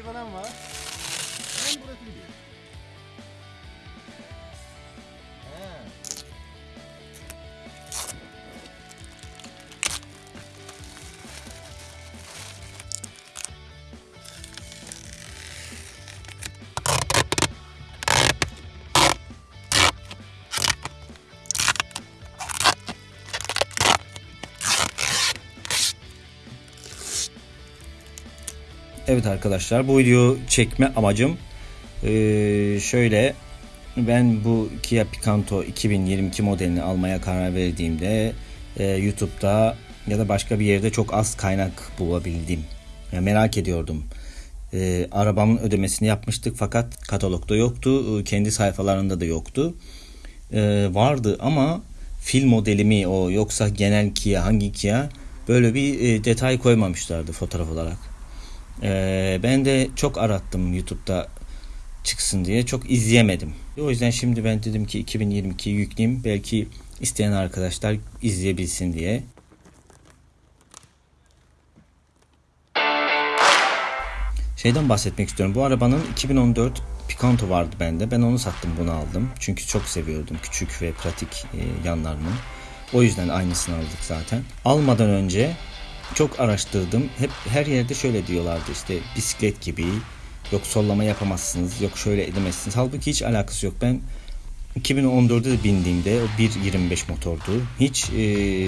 lastikleri falan var. Ben burası gidiyor. Evet arkadaşlar bu video çekme amacım eee, şöyle ben bu Kia Picanto 2022 modelini almaya karar verdiğimde eee, YouTube'da ya da başka bir yerde çok az kaynak bulabildim. Yani merak ediyordum. Eee, arabamın ödemesini yapmıştık fakat katalogda yoktu. Eee, Kendi sayfalarında da yoktu. Eee, vardı ama fil modeli mi o yoksa genel Kia hangi Kia böyle bir eee, detay koymamışlardı fotoğraf olarak. Ee, ben de çok arattım YouTube'da çıksın diye. Çok izleyemedim. O yüzden şimdi ben dedim ki 2022'yi yükleyeyim. Belki isteyen arkadaşlar izleyebilsin diye. Şeyden bahsetmek istiyorum. Bu arabanın 2014 Picanto vardı bende. Ben onu sattım bunu aldım. Çünkü çok seviyordum küçük ve pratik e, yanlarını. O yüzden aynısını aldık zaten. Almadan önce çok araştırdım. Hep her yerde şöyle diyorlardı işte bisiklet gibi. Yok sollama yapamazsınız. Yok şöyle edemezsiniz. Halbuki hiç alakası yok. Ben 2014'de de bindiğimde o 1.25 motordu. Hiç e,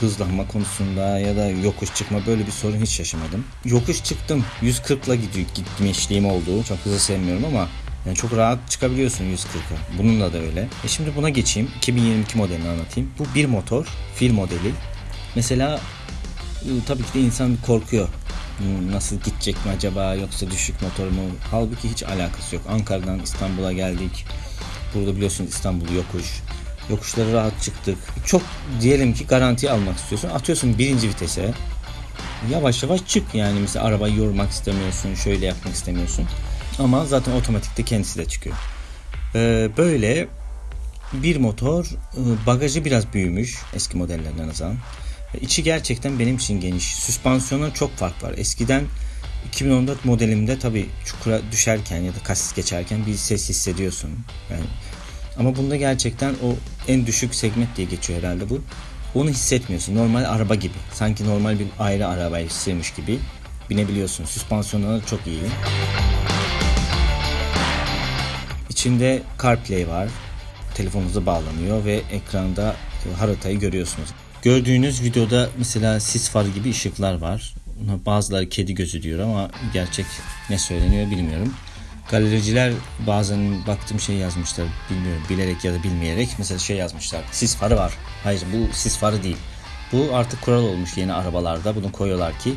hızlanma konusunda ya da yokuş çıkma böyle bir sorun hiç yaşamadım. Yokuş çıktım. 140'la gidiyor gitmişliğim oldu. Çok hızlı sevmiyorum ama yani çok rahat çıkabiliyorsun 140'a. Bununla da öyle. E şimdi buna geçeyim. 2022 modelini anlatayım. Bu bir motor. Fil modeli. Mesela tabii ki de insan korkuyor. Nasıl gidecek mi acaba yoksa düşük motor mu? Halbuki hiç alakası yok. Ankara'dan İstanbul'a geldik. Burada biliyorsunuz İstanbul yokuş. Yokuşları rahat çıktık. Çok diyelim ki garanti almak istiyorsun. Atıyorsun birinci vitese. Yavaş yavaş çık yani mesela arabayı yormak istemiyorsun. Şöyle yapmak istemiyorsun. Ama zaten otomatikte kendisi de çıkıyor. Ee, böyle bir motor e, bagajı biraz büyümüş eski modellerden nazaran. İçi gerçekten benim için geniş. Süspansiyona çok fark var. Eskiden 2014 modelimde tabi çukura düşerken ya da kasis geçerken bir ses hissediyorsun. Yani ama bunda gerçekten o en düşük segment diye geçiyor herhalde bu. Onu hissetmiyorsun. Normal araba gibi. Sanki normal bir ayrı arabayı sığmış gibi binebiliyorsun. Süspansiyonları çok iyi. İçinde CarPlay var. Telefonunuza bağlanıyor ve ekranda haritayı görüyorsunuz. Gördüğünüz videoda mesela sis farı gibi ışıklar var. Bazıları kedi gözü diyor ama gerçek ne söyleniyor bilmiyorum. Galericiler bazen baktığım şey yazmışlar bilmiyorum bilerek ya da bilmeyerek mesela şey yazmışlar sis farı var. Hayır bu sis farı değil. Bu artık kural olmuş yeni arabalarda bunu koyuyorlar ki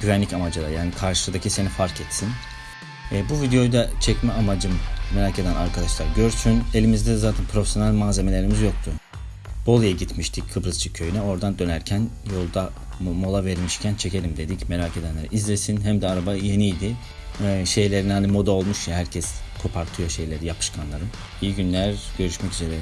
güvenlik amacıyla yani karşıdaki seni fark etsin. E, bu videoyu da çekme amacım merak eden arkadaşlar görsün. Elimizde zaten profesyonel malzemelerimiz yoktu. Bolu'ya gitmiştik Kıbrısçı köyüne. Oradan dönerken yolda mo- mola vermişken çekelim dedik. Merak edenler izlesin. Hem de araba yeniydi. Ee, şeylerin hani moda olmuş ya herkes kopartıyor şeyleri yapışkanları. İyi günler. Görüşmek üzere.